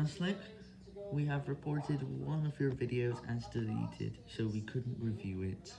Haslick, we have reported one of your videos as deleted, so we couldn't review it.